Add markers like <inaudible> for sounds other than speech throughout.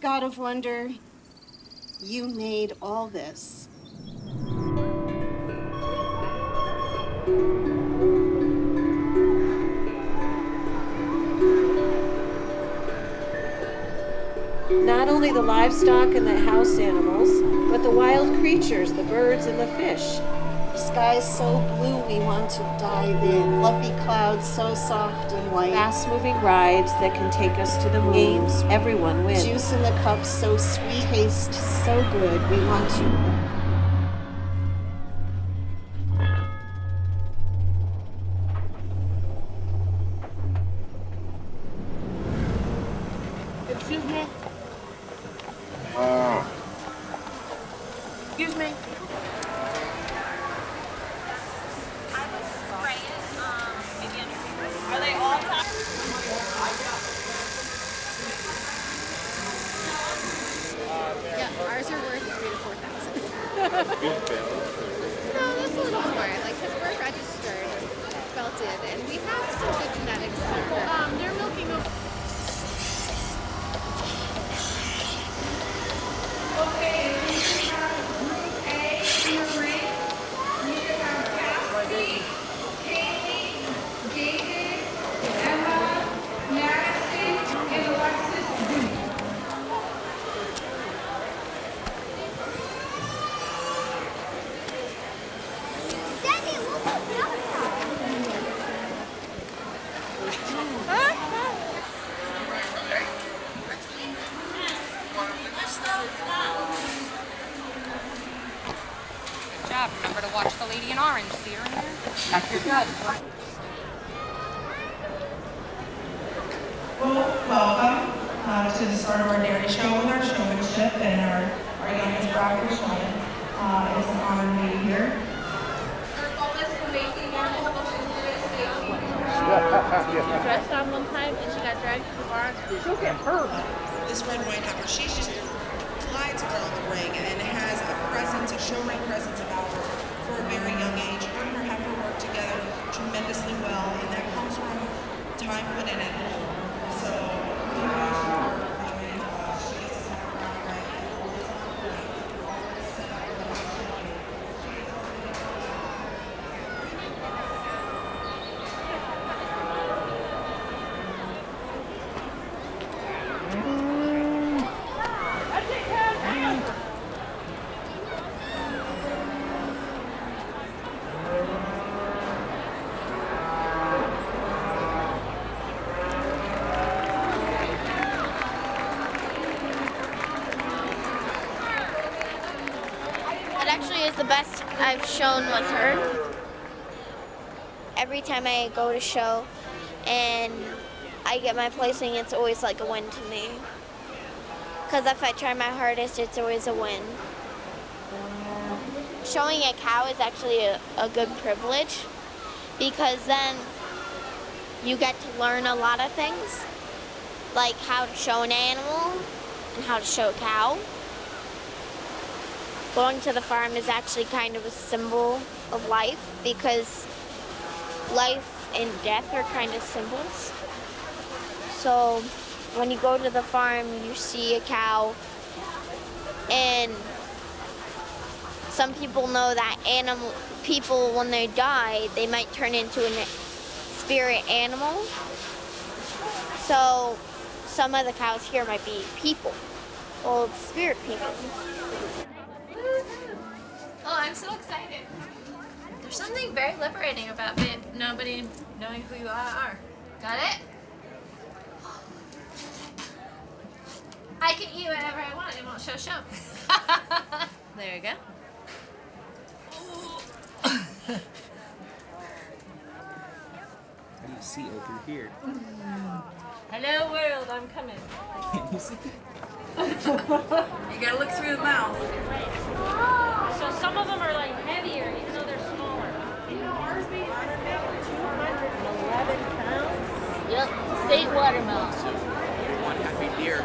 God of wonder, you made all this. Not only the livestock and the house animals, but the wild creatures, the birds and the fish. The sky's so blue we want to dive in. Fluffy clouds so soft and white. Fast moving rides that can take us to the moon. Games, everyone wins. Juice in the cup so sweet, taste so good. We want to. Excuse me? Excuse me? I've shown with her. Every time I go to show and I get my placing, it's always like a win to me. Because if I try my hardest, it's always a win. Showing a cow is actually a, a good privilege because then you get to learn a lot of things, like how to show an animal and how to show a cow going to the farm is actually kind of a symbol of life because life and death are kind of symbols. So when you go to the farm, you see a cow, and some people know that animal people when they die, they might turn into a spirit animal. So some of the cows here might be people, old spirit people. Oh, I'm so excited. There's something very liberating about nobody knowing who you are. Got it? I can eat whatever I want. It won't show show. <laughs> there you go. How do you see over here? Hello world, I'm coming. Can <laughs> you gotta look through the mouth. So some of them are like heavier, even though they're smaller. Ours weigh 211 pounds. Yep, state watermelon. One happy deer.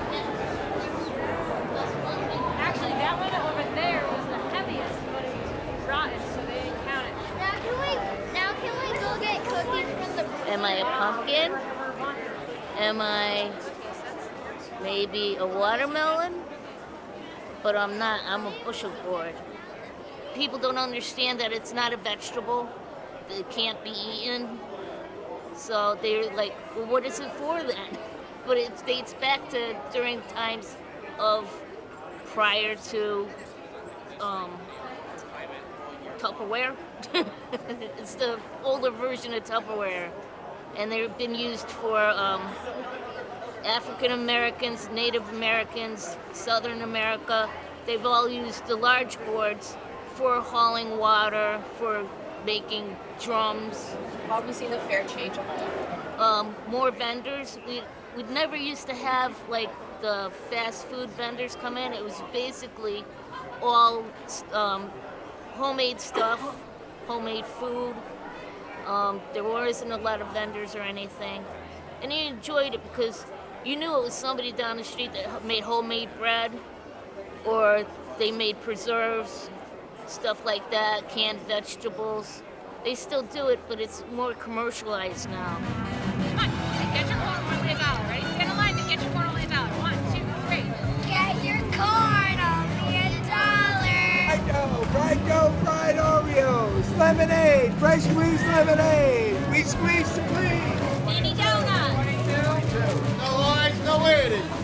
Actually, that one over there was the heaviest, but it was rotten, so they didn't count it. Now can we now can we go get cookies from the Am I a pumpkin? Am I maybe a watermelon, but I'm not. I'm a bushel gourd. People don't understand that it's not a vegetable. It can't be eaten. So they're like, well, what is it for then? <laughs> But it dates back to during times of prior to um, Tupperware. <laughs> it's the older version of Tupperware, and they've been used for um, African Americans, Native Americans, Southern America. They've all used the large gourds for hauling water, for making drums. How you seen the fair change on that? Um, more vendors. We we never used to have like the fast food vendors come in. It was basically all um, homemade stuff, homemade food. Um, there wasn't a lot of vendors or anything, and you enjoyed it because you knew it was somebody down the street that made homemade bread, or they made preserves, stuff like that, canned vegetables. They still do it, but it's more commercialized now. Come on, get your corn only a dollar. Ready? Stand in line and get your corn only a dollar. One, two, three. Get your corn only a dollar. Frido, Frido, fried Oreos, lemonade, fresh squeezed lemonade. We squeeze supreme. Mini donut. No large, no.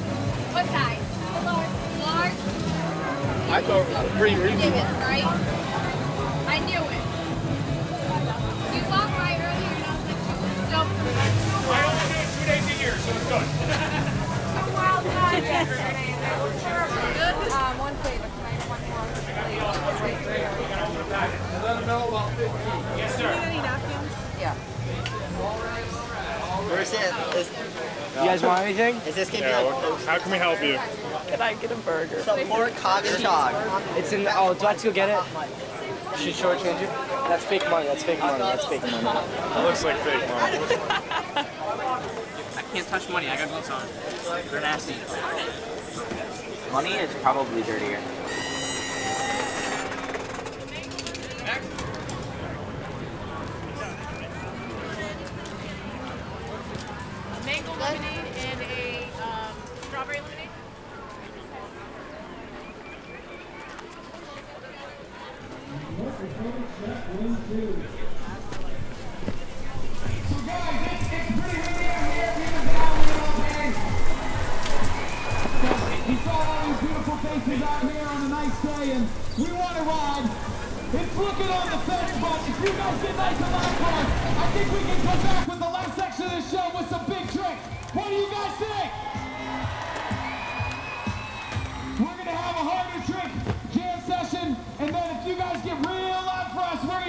What size? Large. Large? I thought it was pretty You dig it, right? I knew it. You walked by earlier and I was like, don't. I only do it two days a year, so it's good. Some <laughs> wild card yesterday and they terrible. Good? Um, one flavor. Can I have one more Let them know about 15. Yes, sir. Any napkins? Yeah. Where's it? Is, You guys want anything? is this gonna Yeah, be what- how can we help you? Can I get a burger? some pork hog and dog? It's in. Oh, do I have to go get it? Should shortchange you? That's fake money. That's fake money. That's fake money. It looks like fake money. <laughs> I can't touch money. I got gloves on. They're nasty. Money is probably dirtier.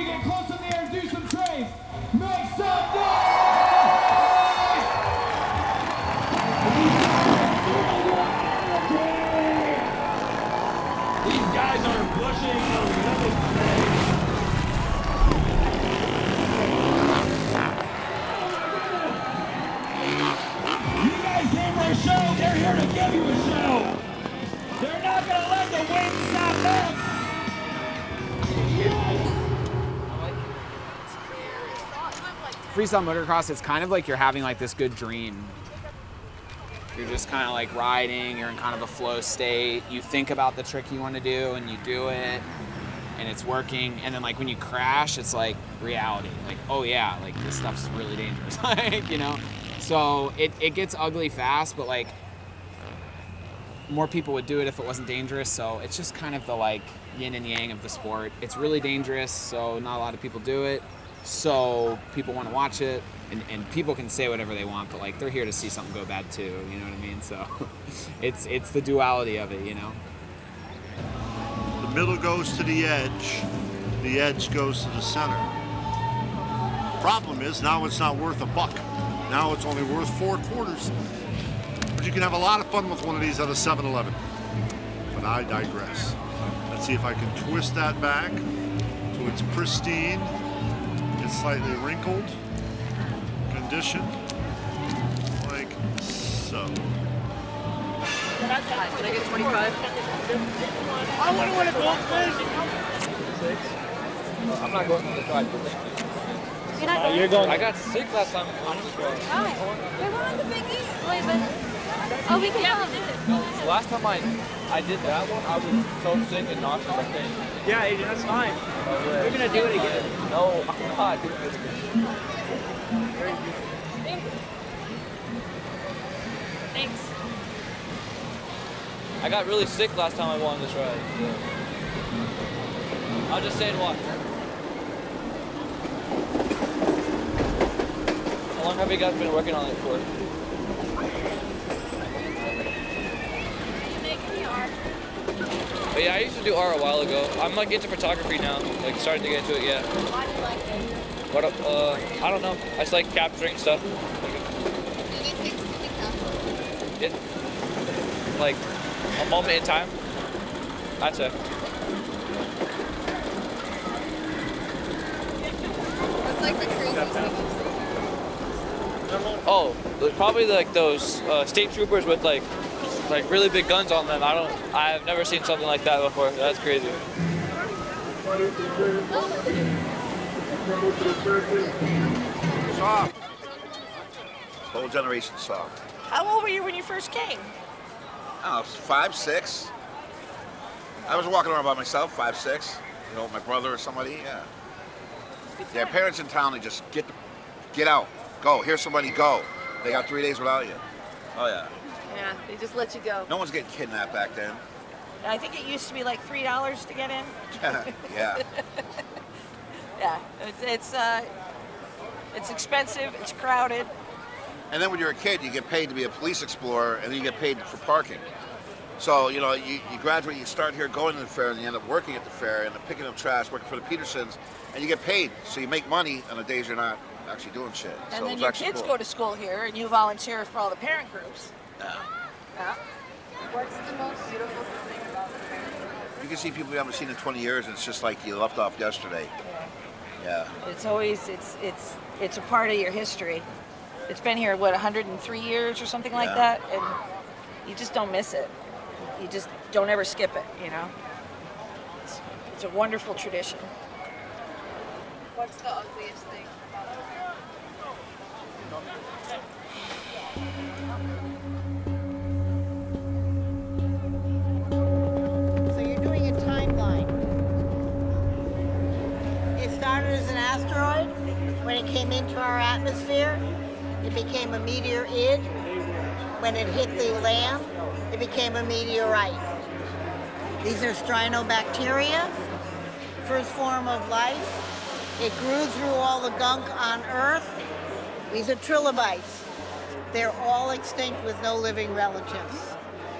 Gonna get close in the air and do some trades. Make some noise! Freestyle motocross it's kind of like you're having like this good dream. You're just kind of like riding you're in kind of a flow state you think about the trick you want to do and you do it and it's working and then like when you crash it's like reality like oh yeah like this stuff's really dangerous <laughs> like you know? So it, it gets ugly fast but like more people would do it if it wasn't dangerous so it's just kind of the like yin and yang of the sport. It's really dangerous so not a lot of people do it so people want to watch it and, and people can say whatever they want but like they're here to see something go bad too you know what i mean so <laughs> it's it's the duality of it you know The middle goes to the edge, the edge goes to the center. Problem is now it's not worth a buck. Now it's only worth four quarters. But you can have a lot of fun with one of these at a 7-Eleven. But I digress. Let's see if I can twist that back so it's pristine. It's slightly wrinkled condition, like so. Can I get 25? I wouldn't want to go fish. I'm not going to the five. You're not Uh, you're going. I got sick last time. I'm just going. Hi. We were on the Big East. Wait, but Oh, we can yeah, we did it. Last time I I did that one, I was so sick and nauseous. I think. Yeah, Adrian, that's fine. We're gonna do it again. No, I'm not doing it again. Thanks. I got really sick last time I won this ride. So. I'll just say it watch. How long have you guys been working on it for? But yeah, I used to do art a while ago. I'm like into photography now, like starting to get into it. Yeah. Why do you like it? What? Uh, I don't know. I just like capturing stuff. It, like a moment in time. That's it. What's like the craziest thing? Oh, probably like those uh, state troopers with like like really big guns on them. I don't. I have never seen something like that before. That's crazy. Soft. Whole generation soft. How old were you when you first came? I don't know, five, six. I was walking around by myself, five, six. You know, my brother or somebody, yeah. Yeah, parents in town, they just get get out, go. Here's somebody, go. They got three days without you. Oh yeah. Yeah, they just let you go. No one's getting kidnapped back then. I think it used to be like three dollars to get in. yeah. <laughs> Yeah, it's it's, uh, it's expensive. It's crowded. And then when you're a kid, you get paid to be a police explorer, and then you get paid for parking. So, you know, you, you graduate, you start here going to the fair, and you end up working at the fair, and picking up trash, working for the Petersons, and you get paid. So you make money on the days you're not actually doing shit. And so then your kids cool. go to school here, and you volunteer for all the parent groups. Yeah. Yeah. What's the most beautiful thing about the? You can see people you haven't seen in 20 years, and it's just like you left off yesterday. Yeah. It's always it's it's it's a part of your history. It's been here what 103 years or something like Yeah. that, and you just don't miss it. You just don't ever skip it. You know. It's, it's a wonderful tradition. What's the ugliest thing came into our atmosphere, it became a meteoroid. When it hit the land, it became a meteorite. These are strinobacteria, first form of life. It grew through all the gunk on Earth. These are trilobites. They're all extinct with no living relatives.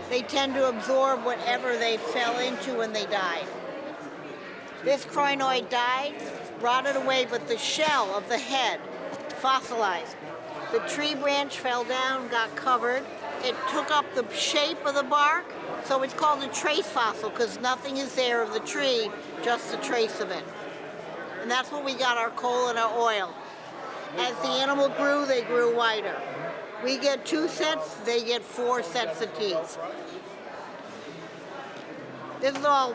They tend to absorb whatever they fell into when they died. This crinoid died, rotted away, but the shell of the head fossilized. The tree branch fell down, got covered. It took up the shape of the bark, so it's called a trace fossil because nothing is there of the tree, just the trace of it. And that's what we got our coal and our oil. As the animal grew, they grew wider. We get two sets, they get four sets of teeth. This is all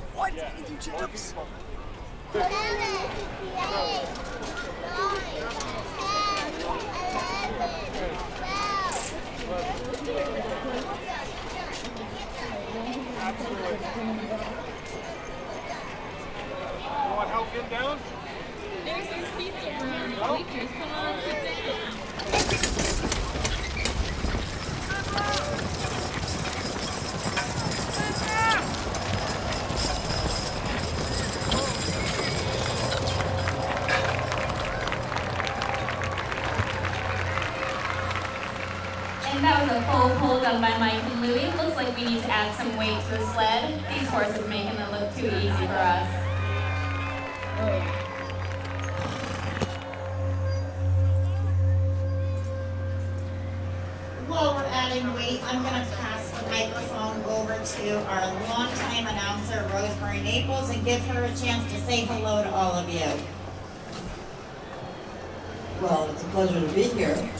What? You can do chin-ups? You want help getting down? There's some seats around. Bleachers. Come on, sit weight to a sled, these horses making it look too easy for us. While we're adding weight, I'm going to pass the microphone over to our longtime announcer, Rosemary Naples, and give her a chance to say hello to all of you. Well, it's a pleasure to be here.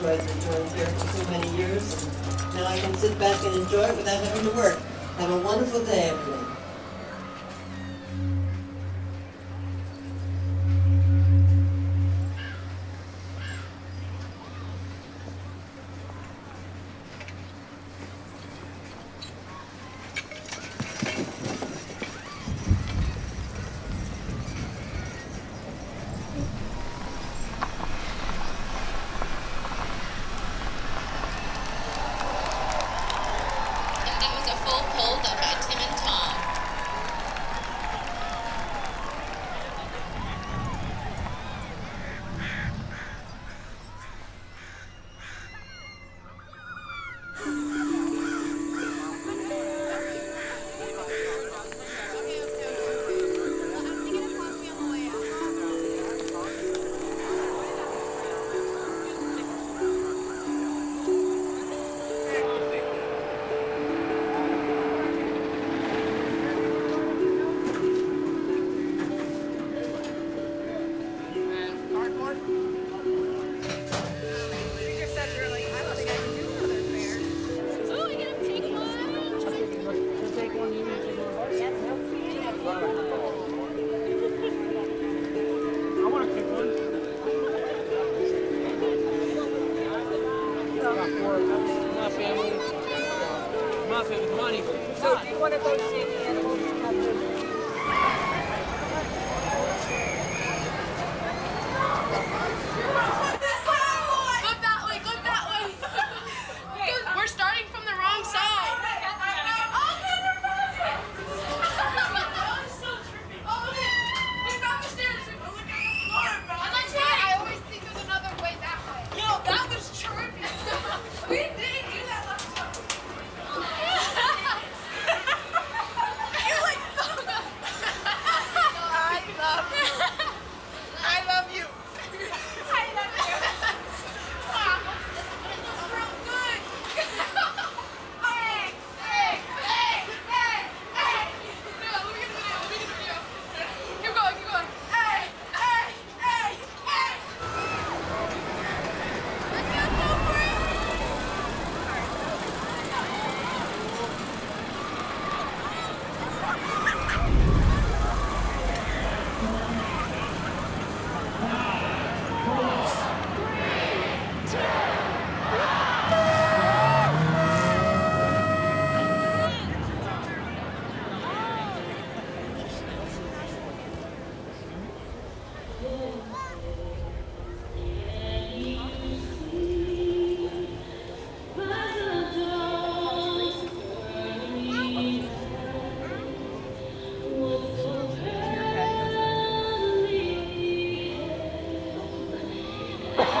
Rolls-Royce insurance here for so many years. and Now I can sit back and enjoy it without having to work. Have a wonderful day, everyone.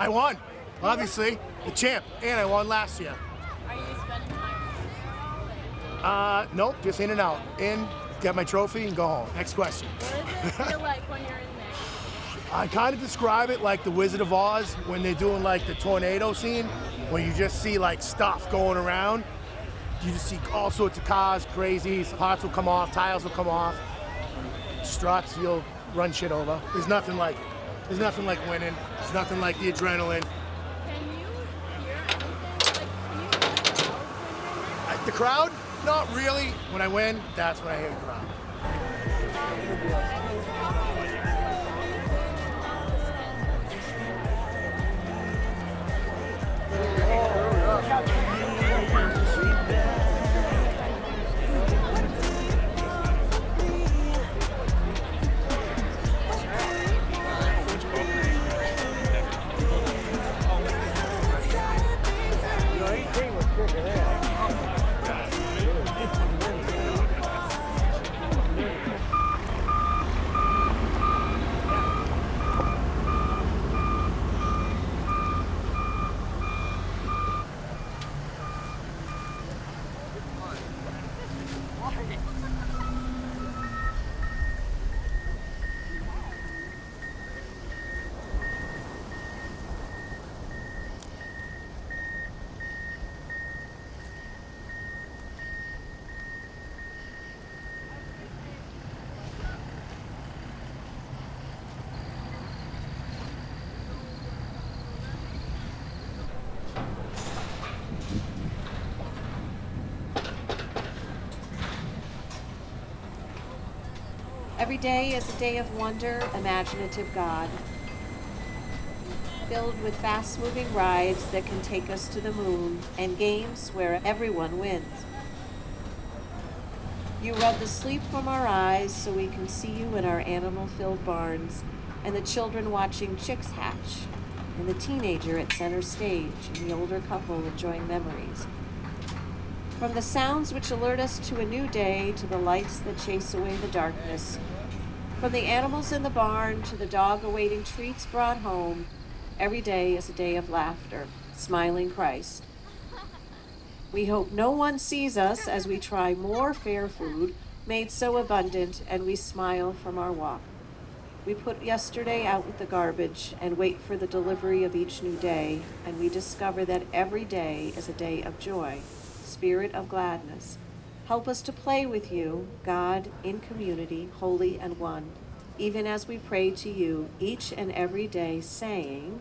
I won, obviously, the champ, and I won last year. Are you spending time? Uh, nope, just in and out. In, get my trophy, and go home. Next question. What does it feel <laughs> like when you're in there? I kind of describe it like the Wizard of Oz when they're doing like the tornado scene, where you just see like stuff going around. You just see all sorts of cars, crazies, parts will come off, tires will come off, struts, you'll run shit over. There's nothing like it. There's nothing like winning. There's nothing like the adrenaline. Can you hear anything? Like, can you hear I- The crowd? Not really. When I win, that's when I hear the crowd. Every day is a day of wonder, imaginative God, filled with fast moving rides that can take us to the moon and games where everyone wins. You rub the sleep from our eyes so we can see you in our animal filled barns, and the children watching chicks hatch, and the teenager at center stage, and the older couple enjoying memories. From the sounds which alert us to a new day to the lights that chase away the darkness, from the animals in the barn to the dog awaiting treats brought home, every day is a day of laughter, smiling Christ. We hope no one sees us as we try more fair food made so abundant and we smile from our walk. We put yesterday out with the garbage and wait for the delivery of each new day, and we discover that every day is a day of joy, spirit of gladness. Help us to play with you, God, in community, holy and one, even as we pray to you each and every day, saying,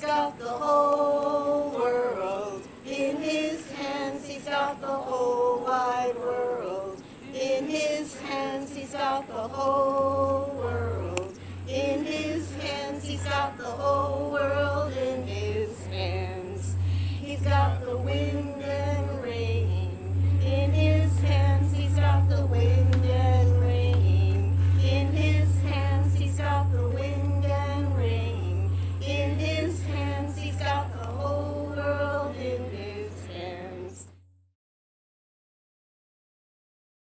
Got the whole